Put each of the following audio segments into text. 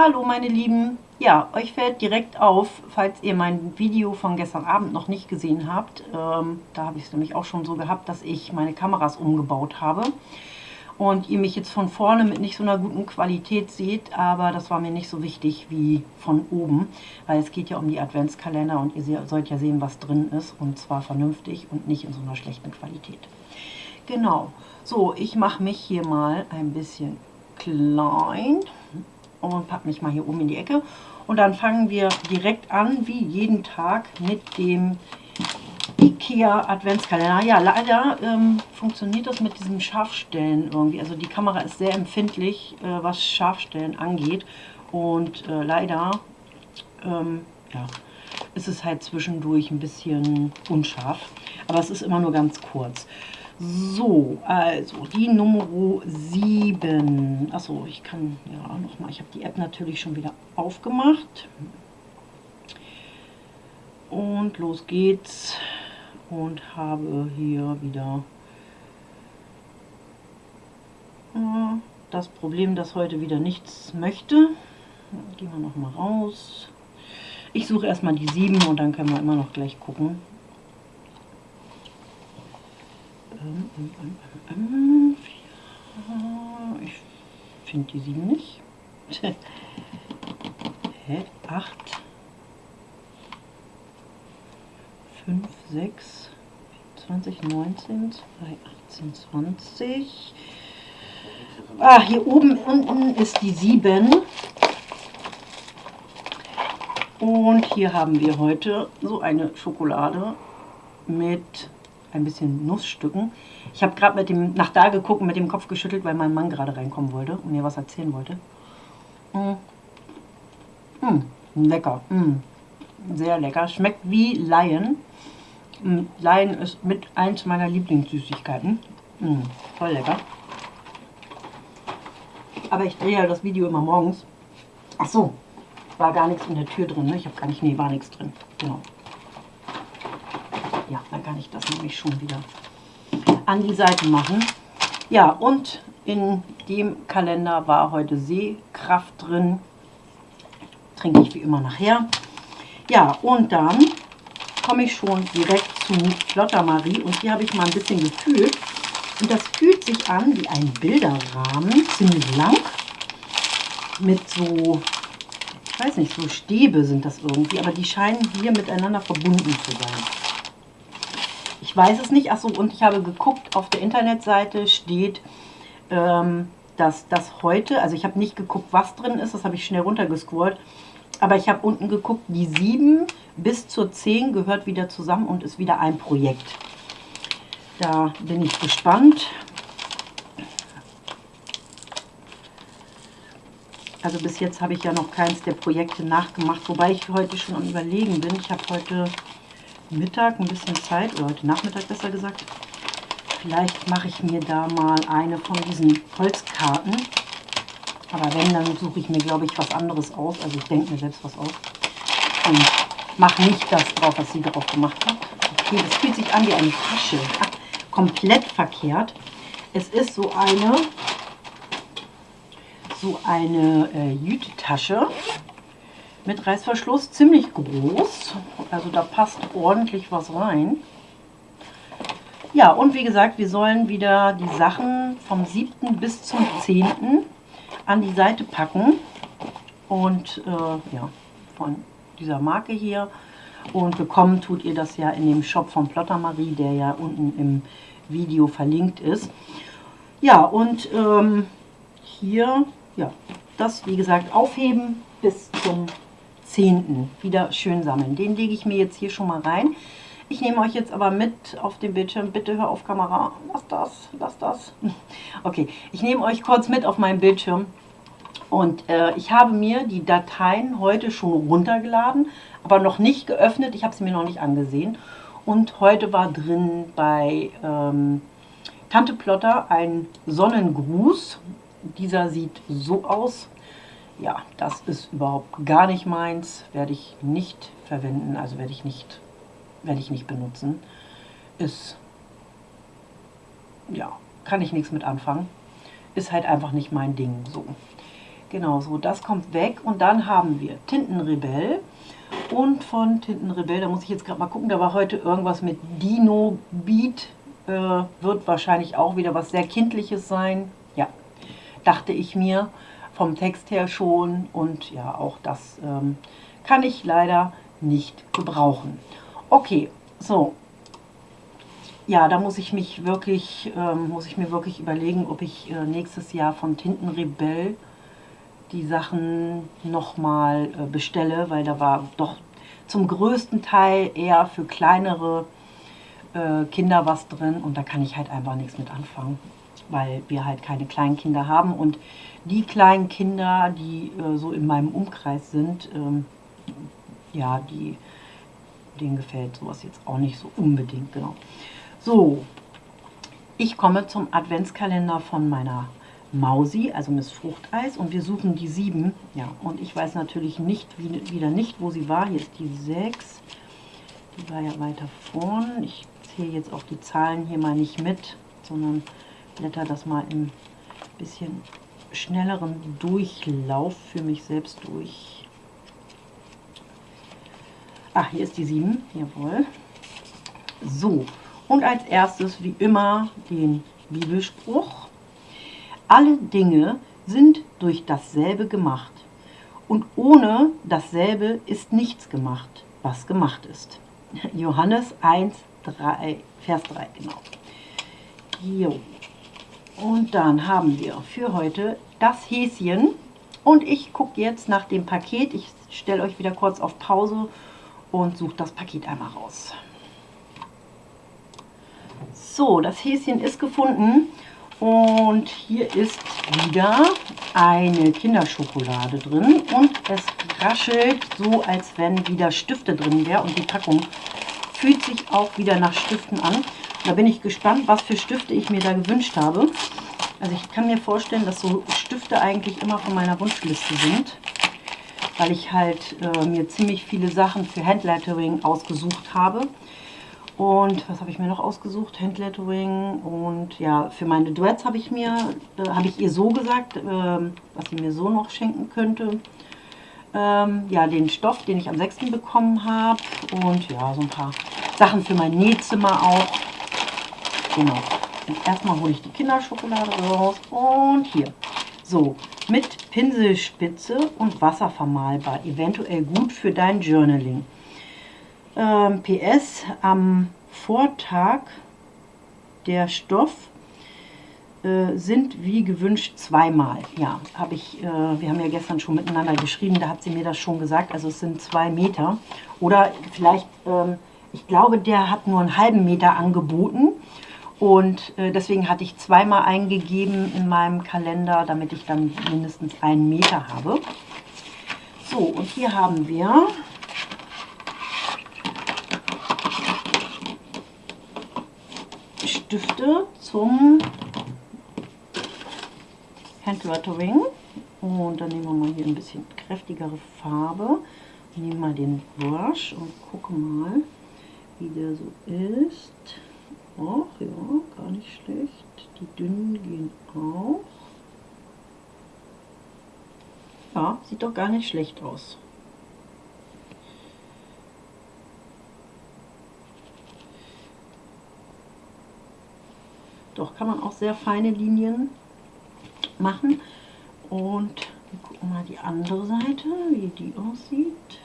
Hallo meine Lieben, ja, euch fällt direkt auf, falls ihr mein Video von gestern Abend noch nicht gesehen habt, ähm, da habe ich es nämlich auch schon so gehabt, dass ich meine Kameras umgebaut habe und ihr mich jetzt von vorne mit nicht so einer guten Qualität seht, aber das war mir nicht so wichtig wie von oben, weil es geht ja um die Adventskalender und ihr sollt ja sehen, was drin ist und zwar vernünftig und nicht in so einer schlechten Qualität. Genau, so, ich mache mich hier mal ein bisschen klein und packe mich mal hier oben in die Ecke. Und dann fangen wir direkt an, wie jeden Tag, mit dem Ikea Adventskalender. Ja, leider ähm, funktioniert das mit diesem Scharfstellen irgendwie. Also die Kamera ist sehr empfindlich, äh, was Scharfstellen angeht. Und äh, leider ähm, ja, ist es halt zwischendurch ein bisschen unscharf. Aber es ist immer nur ganz kurz. So, also die Nummer 7. Achso, ich kann ja nochmal, ich habe die App natürlich schon wieder aufgemacht. Und los geht's. Und habe hier wieder äh, das Problem, dass heute wieder nichts möchte. Gehen wir nochmal raus. Ich suche erstmal die 7 und dann können wir immer noch gleich gucken, ich finde die 7 nicht. Hä? 8, 5, 6, 20, 19, 2, 18, 20. Ah, hier oben unten ist die 7. Und hier haben wir heute so eine Schokolade mit ein bisschen Nussstücken. Ich habe gerade mit dem nach da geguckt und mit dem Kopf geschüttelt, weil mein Mann gerade reinkommen wollte und mir was erzählen wollte. Mm. Mm. Lecker. Mm. Sehr lecker. Schmeckt wie Lion. Mm. Lion ist mit eins meiner Lieblingssüßigkeiten. Mm. Voll lecker. Aber ich drehe ja das Video immer morgens. Ach so, war gar nichts in der Tür drin. Ne? Ich habe gar nicht, nee, war nichts drin. Genau. Ja, dann kann ich das nämlich schon wieder an die Seite machen. Ja, und in dem Kalender war heute Sehkraft drin. Trinke ich wie immer nachher. Ja, und dann komme ich schon direkt zu Flotter Marie und hier habe ich mal ein bisschen gefühlt. Und das fühlt sich an wie ein Bilderrahmen, ziemlich lang, mit so, ich weiß nicht, so Stäbe sind das irgendwie, aber die scheinen hier miteinander verbunden zu sein. Weiß es nicht. Achso, und ich habe geguckt, auf der Internetseite steht, ähm, dass das heute, also ich habe nicht geguckt, was drin ist, das habe ich schnell runtergescrollt, aber ich habe unten geguckt, die 7 bis zur 10 gehört wieder zusammen und ist wieder ein Projekt. Da bin ich gespannt. Also bis jetzt habe ich ja noch keins der Projekte nachgemacht, wobei ich heute schon am überlegen bin. Ich habe heute Mittag ein bisschen Zeit, oder heute Nachmittag besser gesagt. Vielleicht mache ich mir da mal eine von diesen Holzkarten. Aber wenn, dann suche ich mir, glaube ich, was anderes aus. Also ich denke mir selbst was aus. Und mache nicht das drauf, was sie drauf gemacht hat. Okay, das fühlt sich an wie eine Tasche. Ach, komplett verkehrt. Es ist so eine, so eine äh, Jütetasche mit Reißverschluss, ziemlich groß. Also da passt ordentlich was rein. Ja, und wie gesagt, wir sollen wieder die Sachen vom 7. bis zum 10. an die Seite packen. Und äh, ja, von dieser Marke hier. Und bekommen tut ihr das ja in dem Shop von Plotter Marie, der ja unten im Video verlinkt ist. Ja, und ähm, hier, ja, das wie gesagt aufheben bis zum 10. wieder schön sammeln. Den lege ich mir jetzt hier schon mal rein. Ich nehme euch jetzt aber mit auf dem Bildschirm. Bitte hör auf Kamera. Lass das, lass das. Okay, ich nehme euch kurz mit auf meinem Bildschirm. Und äh, ich habe mir die Dateien heute schon runtergeladen, aber noch nicht geöffnet. Ich habe sie mir noch nicht angesehen. Und heute war drin bei ähm, Tante Plotter ein Sonnengruß. Dieser sieht so aus ja, das ist überhaupt gar nicht meins, werde ich nicht verwenden, also werde ich nicht, werde ich nicht benutzen. Ist, ja, kann ich nichts mit anfangen. Ist halt einfach nicht mein Ding, so. Genau so, das kommt weg. Und dann haben wir Tintenrebell. Und von Tintenrebell, da muss ich jetzt gerade mal gucken, da war heute irgendwas mit Dino Beat. Äh, wird wahrscheinlich auch wieder was sehr Kindliches sein. Ja, dachte ich mir vom Text her schon. Und ja, auch das ähm, kann ich leider nicht gebrauchen. Okay, so. Ja, da muss ich mich wirklich, ähm, muss ich mir wirklich überlegen, ob ich äh, nächstes Jahr von Tintenrebell die Sachen nochmal äh, bestelle, weil da war doch zum größten Teil eher für kleinere äh, Kinder was drin und da kann ich halt einfach nichts mit anfangen, weil wir halt keine kleinen Kinder haben und die kleinen Kinder, die äh, so in meinem Umkreis sind, ähm, ja, die, denen gefällt sowas jetzt auch nicht so unbedingt, genau. So, ich komme zum Adventskalender von meiner Mausi, also Miss Fruchteis, und wir suchen die 7. Ja, und ich weiß natürlich nicht, wieder nicht, wo sie war. Hier ist die 6. Die war ja weiter vorn. Ich zähle jetzt auch die Zahlen hier mal nicht mit, sondern blätter das mal im bisschen schnelleren Durchlauf für mich selbst durch. Ach, hier ist die 7, jawohl. So, und als erstes, wie immer, den Bibelspruch. Alle Dinge sind durch dasselbe gemacht. Und ohne dasselbe ist nichts gemacht, was gemacht ist. Johannes 1, 3, Vers 3, genau. Jo. Und dann haben wir für heute das Häschen. Und ich gucke jetzt nach dem Paket. Ich stelle euch wieder kurz auf Pause und suche das Paket einmal raus. So, das Häschen ist gefunden und hier ist wieder eine Kinderschokolade drin und es raschelt so, als wenn wieder Stifte drin wären und die Packung fühlt sich auch wieder nach Stiften an. Da bin ich gespannt, was für Stifte ich mir da gewünscht habe. Also ich kann mir vorstellen, dass so Stifte eigentlich immer von meiner Wunschliste sind, weil ich halt äh, mir ziemlich viele Sachen für Handlettering ausgesucht habe. Und was habe ich mir noch ausgesucht? Handlettering und ja, für meine Duets habe ich mir, äh, habe ich ihr so gesagt, äh, was sie mir so noch schenken könnte. Ähm, ja, den Stoff, den ich am 6. bekommen habe und ja, so ein paar Sachen für mein Nähzimmer auch. Genau. Und erstmal hole ich die Kinderschokolade raus und hier. So, mit Pinselspitze und Wasser vermalbar, eventuell gut für dein Journaling. Ähm, PS, am Vortag der Stoff äh, sind wie gewünscht zweimal. Ja, habe ich, äh, wir haben ja gestern schon miteinander geschrieben, da hat sie mir das schon gesagt, also es sind zwei Meter. Oder vielleicht, ähm, ich glaube, der hat nur einen halben Meter angeboten und äh, deswegen hatte ich zweimal eingegeben in meinem Kalender, damit ich dann mindestens einen Meter habe. So, und hier haben wir Stifte zum Handlettering. Und dann nehmen wir mal hier ein bisschen kräftigere Farbe. Nehmen mal den Brush und gucken mal, wie der so ist. Ach ja, gar nicht schlecht. Die dünnen gehen auch. Ja, sieht doch gar nicht schlecht aus. Doch, kann man auch sehr feine Linien machen. Und wir gucken mal die andere Seite, wie die aussieht.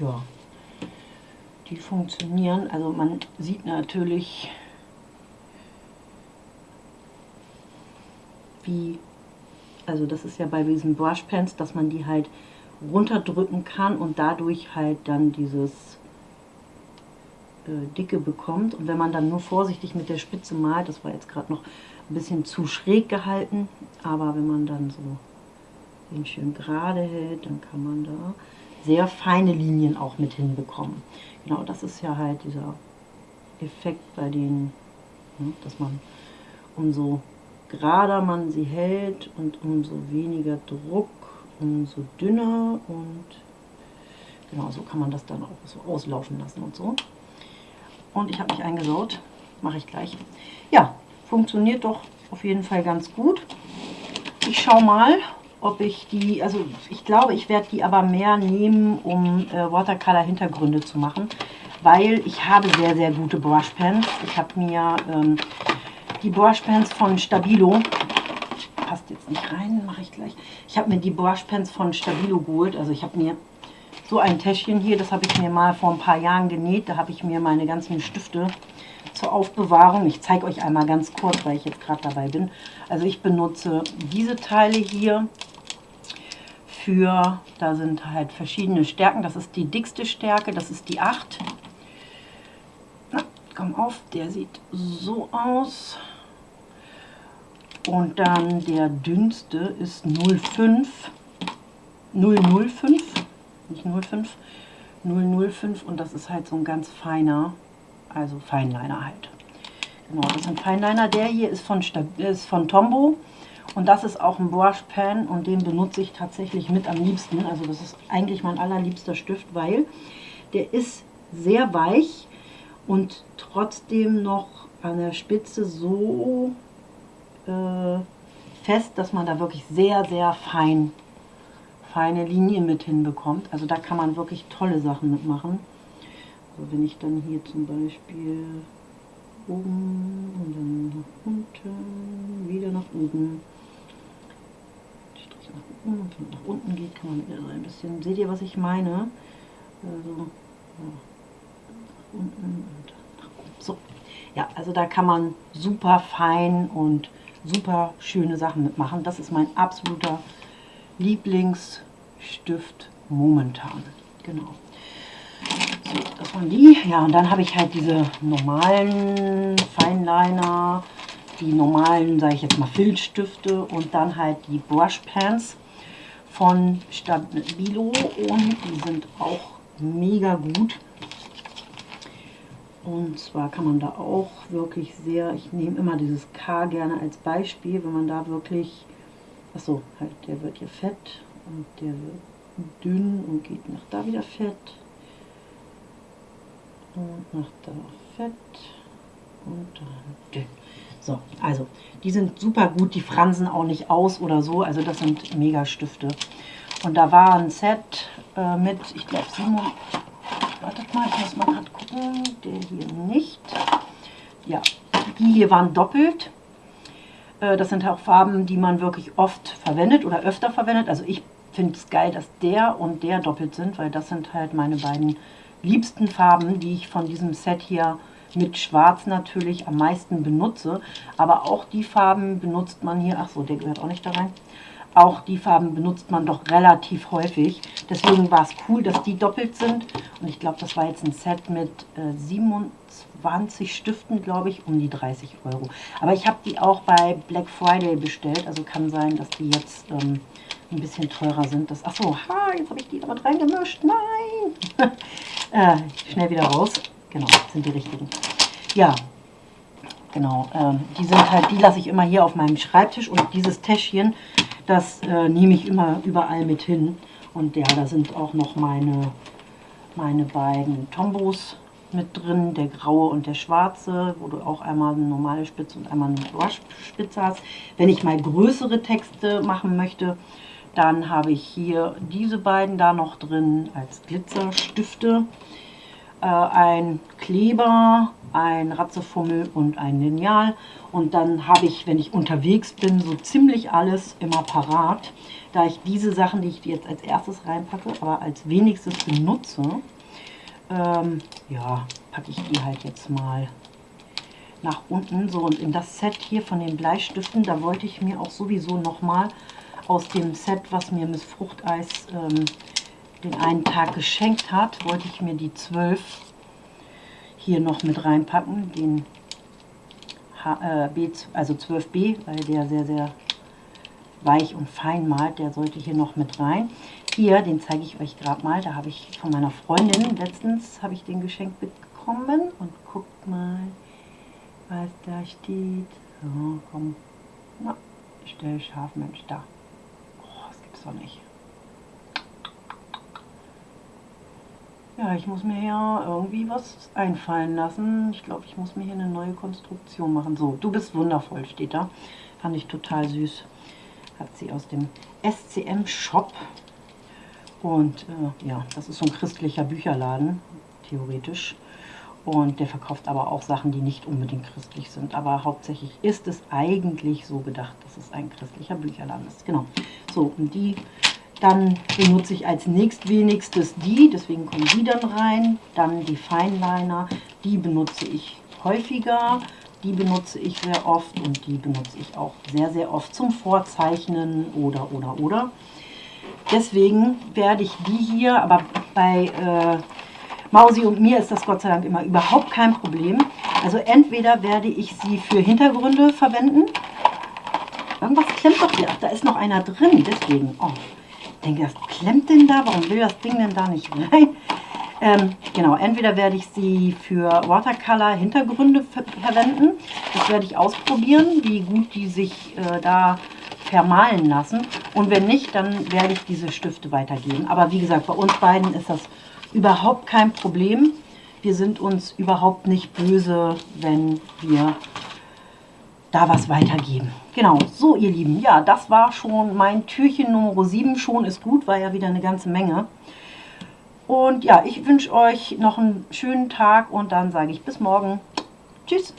Ja, die funktionieren. Also man sieht natürlich, wie, also das ist ja bei diesen Brushpens, dass man die halt runterdrücken kann und dadurch halt dann dieses äh, Dicke bekommt. Und wenn man dann nur vorsichtig mit der Spitze malt, das war jetzt gerade noch ein bisschen zu schräg gehalten, aber wenn man dann so den schön gerade hält, dann kann man da sehr feine Linien auch mit hinbekommen. Genau, das ist ja halt dieser Effekt bei denen, ne, dass man umso gerader man sie hält und umso weniger Druck umso dünner und genau so kann man das dann auch so auslaufen lassen und so. Und ich habe mich eingesaut, mache ich gleich. Ja, funktioniert doch auf jeden Fall ganz gut. Ich schaue mal, ob ich die, also ich glaube, ich werde die aber mehr nehmen, um äh, Watercolor-Hintergründe zu machen, weil ich habe sehr, sehr gute Brushpens. Ich habe mir ähm, die Brushpens von Stabilo, passt jetzt nicht rein, mache ich gleich. Ich habe mir die Brushpens von Stabilo geholt, also ich habe mir so ein Täschchen hier, das habe ich mir mal vor ein paar Jahren genäht, da habe ich mir meine ganzen Stifte zur Aufbewahrung. Ich zeige euch einmal ganz kurz, weil ich jetzt gerade dabei bin. Also ich benutze diese Teile hier für, da sind halt verschiedene Stärken. Das ist die dickste Stärke, das ist die 8. Na, komm auf, der sieht so aus. Und dann der dünnste ist 05, 005, nicht 05, 005 und das ist halt so ein ganz feiner also Feinliner halt. Genau, das ist ein Feinliner. Der hier ist von, ist von Tombow und das ist auch ein Brush Pen und den benutze ich tatsächlich mit am liebsten. Also das ist eigentlich mein allerliebster Stift, weil der ist sehr weich und trotzdem noch an der Spitze so äh, fest, dass man da wirklich sehr, sehr fein, feine Linien mit hinbekommt. Also da kann man wirklich tolle Sachen mitmachen. Also wenn ich dann hier zum Beispiel oben und dann nach unten, wieder nach oben, Strich nach oben und nach unten geht, kann man wieder so ein bisschen, seht ihr was ich meine? Also ja, nach unten und nach oben. So, ja, also da kann man super fein und super schöne Sachen mitmachen. Das ist mein absoluter Lieblingsstift momentan. Genau. So, das waren die. Ja, und dann habe ich halt diese normalen Feinliner, die normalen, sage ich jetzt mal, Filzstifte und dann halt die Brush Pens von Stabilo und die sind auch mega gut. Und zwar kann man da auch wirklich sehr, ich nehme immer dieses K gerne als Beispiel, wenn man da wirklich, achso, halt der wird hier fett und der wird dünn und geht nach da wieder fett und macht da Fett und dann dünn. So, also die sind super gut, die fransen auch nicht aus oder so, also das sind mega Stifte. Und da war ein Set äh, mit, ich glaube Simon, wartet mal, ich muss mal gerade gucken, der hier nicht. Ja, die hier waren doppelt. Äh, das sind auch Farben, die man wirklich oft verwendet oder öfter verwendet. Also ich finde es geil, dass der und der doppelt sind, weil das sind halt meine beiden liebsten Farben, die ich von diesem Set hier mit Schwarz natürlich am meisten benutze. Aber auch die Farben benutzt man hier, ach so, der gehört auch nicht da rein. Auch die Farben benutzt man doch relativ häufig. Deswegen war es cool, dass die doppelt sind. Und ich glaube, das war jetzt ein Set mit äh, 27 Stiften, glaube ich, um die 30 Euro. Aber ich habe die auch bei Black Friday bestellt. Also kann sein, dass die jetzt ähm, ein bisschen teurer sind. Das, achso, ha, jetzt habe ich die aber reingemischt. Nein! äh, schnell wieder raus. Genau, sind die richtigen. Ja, genau. Äh, die sind halt, die lasse ich immer hier auf meinem Schreibtisch. Und dieses Täschchen, das äh, nehme ich immer überall mit hin. Und ja, da sind auch noch meine, meine beiden Tombos mit drin, der graue und der schwarze, wo du auch einmal eine normale Spitze und einmal eine Brushspitze hast. Wenn ich mal größere Texte machen möchte, dann habe ich hier diese beiden da noch drin als Glitzerstifte. Äh, ein Kleber, ein Ratzefummel und ein Lineal. Und dann habe ich, wenn ich unterwegs bin, so ziemlich alles immer parat. Da ich diese Sachen, die ich jetzt als erstes reinpacke, aber als wenigstes benutze, ähm, ja, packe ich die halt jetzt mal nach unten. So, und in das Set hier von den Bleistiften, da wollte ich mir auch sowieso nochmal aus dem Set, was mir Miss Fruchteis ähm, den einen Tag geschenkt hat, wollte ich mir die 12 hier noch mit reinpacken, den H, äh, B, also 12b, weil der sehr, sehr weich und fein malt, der sollte hier noch mit rein. Hier, den zeige ich euch gerade mal, da habe ich von meiner Freundin, letztens habe ich den geschenkt bekommen und guckt mal, was da steht. So, komm, na, stell scharf, Mensch, da doch nicht. Ja, ich muss mir hier irgendwie was einfallen lassen. Ich glaube, ich muss mir hier eine neue Konstruktion machen. So, du bist wundervoll, steht da. Fand ich total süß. Hat sie aus dem SCM-Shop. Und äh, ja, das ist so ein christlicher Bücherladen, theoretisch. Und der verkauft aber auch Sachen, die nicht unbedingt christlich sind. Aber hauptsächlich ist es eigentlich so gedacht, dass es ein christlicher Bücherladen ist. Genau. So, und die dann benutze ich als nächstwenigstes die, deswegen kommen die dann rein. Dann die Feinliner, die benutze ich häufiger. Die benutze ich sehr oft und die benutze ich auch sehr, sehr oft zum Vorzeichnen oder, oder, oder. Deswegen werde ich die hier, aber bei äh, Mausi und mir ist das Gott sei Dank immer überhaupt kein Problem. Also entweder werde ich sie für Hintergründe verwenden. Irgendwas klemmt doch hier. Ach, da ist noch einer drin, deswegen. Oh, denke, das klemmt denn da? Warum will das Ding denn da nicht rein? Ähm, genau, entweder werde ich sie für Watercolor Hintergründe ver verwenden. Das werde ich ausprobieren, wie gut die sich äh, da vermalen lassen. Und wenn nicht, dann werde ich diese Stifte weitergeben. Aber wie gesagt, bei uns beiden ist das überhaupt kein Problem. Wir sind uns überhaupt nicht böse, wenn wir da was weitergeben. Genau, so ihr Lieben, ja, das war schon mein Türchen Nummer 7. Schon ist gut, war ja wieder eine ganze Menge. Und ja, ich wünsche euch noch einen schönen Tag und dann sage ich bis morgen. Tschüss.